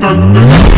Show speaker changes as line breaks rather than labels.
Thank ừ. you.